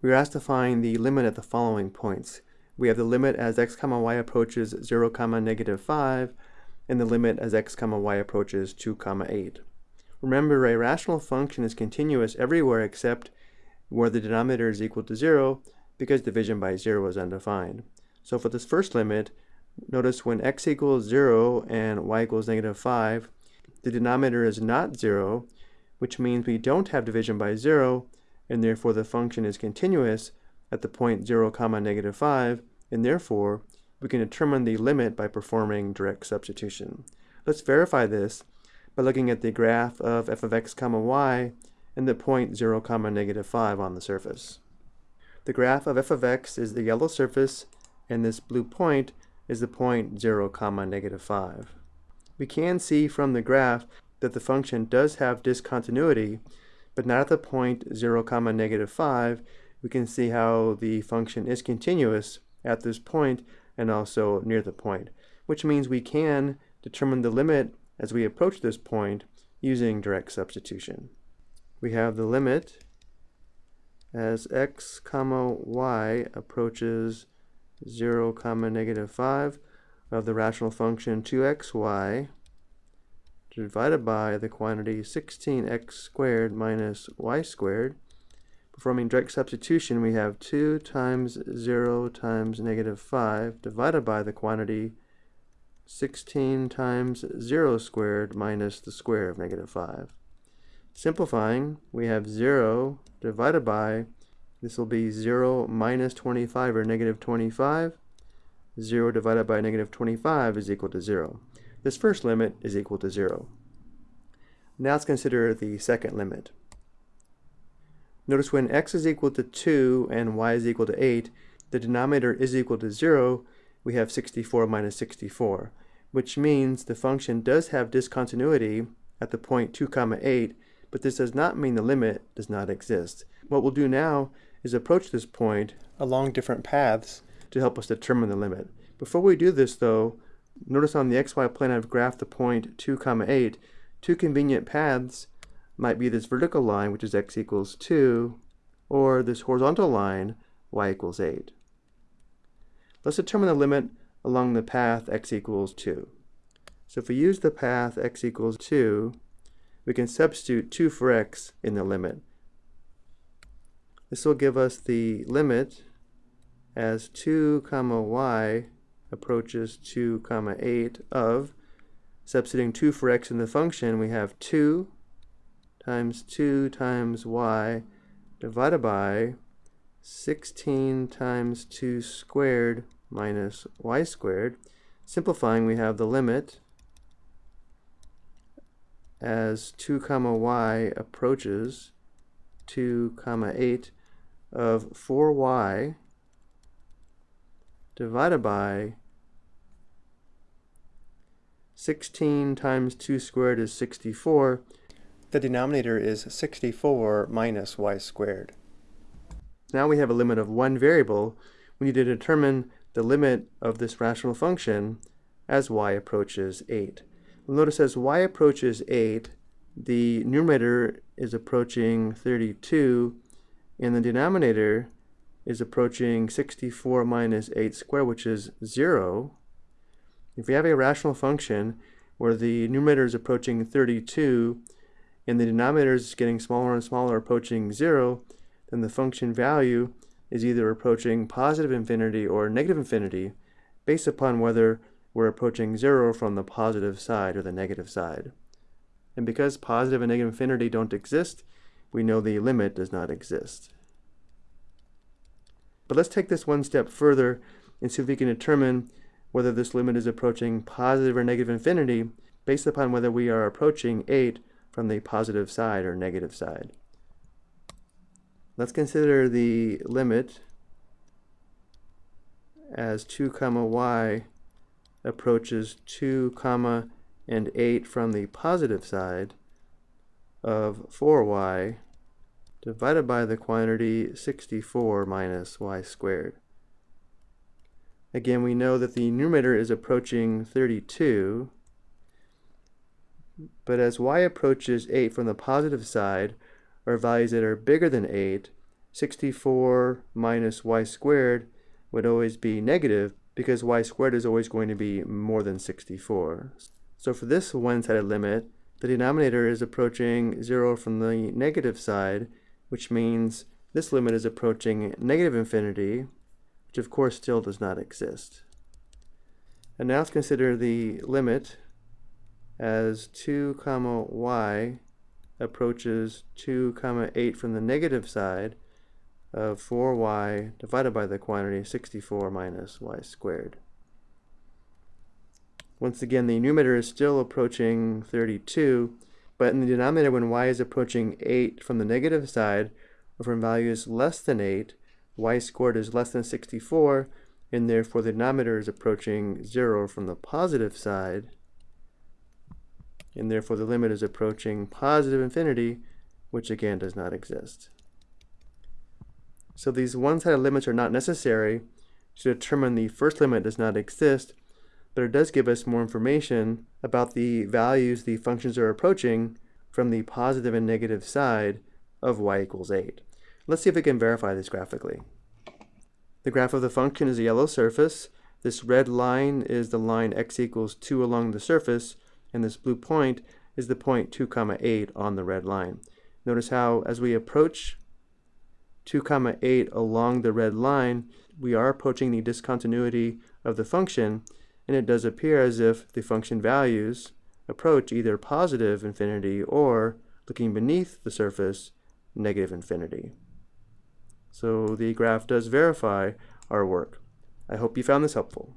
we are asked to find the limit at the following points. We have the limit as x comma y approaches 0 comma negative 5, and the limit as x comma y approaches 2 comma 8. Remember, a rational function is continuous everywhere except where the denominator is equal to 0 because division by 0 is undefined. So for this first limit, notice when x equals 0 and y equals negative 5, the denominator is not 0, which means we don't have division by 0, and therefore the function is continuous at the point 0 comma negative 5, and therefore we can determine the limit by performing direct substitution. Let's verify this by looking at the graph of f of x comma y and the point 0 comma negative 5 on the surface. The graph of f of x is the yellow surface and this blue point is the point 0 comma negative 5. We can see from the graph that the function does have discontinuity but not at the point 0 comma negative 5 we can see how the function is continuous at this point and also near the point which means we can determine the limit as we approach this point using direct substitution. We have the limit as x comma y approaches 0 comma negative 5 of the rational function 2xy divided by the quantity 16x squared minus y squared. Performing direct substitution, we have 2 times 0 times negative 5 divided by the quantity 16 times 0 squared minus the square of negative 5. Simplifying, we have 0 divided by, this will be 0 minus 25 or negative 25. 0 divided by negative 25 is equal to 0. This first limit is equal to 0. Now let's consider the second limit. Notice when x is equal to 2 and y is equal to 8, the denominator is equal to 0, we have 64 minus 64, which means the function does have discontinuity at the point 2 comma 8, but this does not mean the limit does not exist. What we'll do now is approach this point along different paths to help us determine the limit. Before we do this though, notice on the xy plane I've graphed the point 2 comma 8. Two convenient paths might be this vertical line, which is x equals 2, or this horizontal line, y equals 8. Let's determine the limit along the path x equals 2. So if we use the path x equals 2, we can substitute 2 for x in the limit. This will give us the limit as 2 comma y approaches 2 comma 8 of, substituting 2 for x in the function, we have 2 times 2 times y divided by 16 times 2 squared minus y squared. Simplifying, we have the limit as 2 comma y approaches 2 comma 8 of 4y divided by 16 times 2 squared is 64. The denominator is 64 minus y squared. Now we have a limit of one variable. We need to determine the limit of this rational function as y approaches 8. notice as y approaches 8, the numerator is approaching 32, and the denominator is approaching 64 minus 8 squared, which is 0. If we have a rational function where the numerator is approaching 32 and the denominator is getting smaller and smaller approaching 0, then the function value is either approaching positive infinity or negative infinity based upon whether we're approaching 0 from the positive side or the negative side. And because positive and negative infinity don't exist, we know the limit does not exist. But let's take this one step further and see if we can determine whether this limit is approaching positive or negative infinity based upon whether we are approaching 8 from the positive side or negative side. Let's consider the limit as 2 comma y approaches 2 comma and 8 from the positive side of 4y divided by the quantity 64 minus y squared. Again, we know that the numerator is approaching 32, but as y approaches 8 from the positive side, or values that are bigger than 8, 64 minus y squared would always be negative because y squared is always going to be more than 64. So for this one-sided limit, the denominator is approaching 0 from the negative side, which means this limit is approaching negative infinity, which of course still does not exist. And now let's consider the limit as 2 comma y approaches 2 comma 8 from the negative side of 4y divided by the quantity 64 minus y squared. Once again, the numerator is still approaching 32, but in the denominator, when y is approaching 8 from the negative side, or from values less than 8, y squared is less than 64, and therefore the denominator is approaching 0 from the positive side, and therefore the limit is approaching positive infinity, which again does not exist. So these one-sided limits are not necessary to determine the first limit does not exist, but it does give us more information about the values the functions are approaching from the positive and negative side of y equals 8. Let's see if we can verify this graphically. The graph of the function is a yellow surface. This red line is the line x equals 2 along the surface, and this blue point is the point 2 comma 8 on the red line. Notice how as we approach 2 comma 8 along the red line, we are approaching the discontinuity of the function, and it does appear as if the function values approach either positive infinity or, looking beneath the surface, negative infinity. So the graph does verify our work. I hope you found this helpful.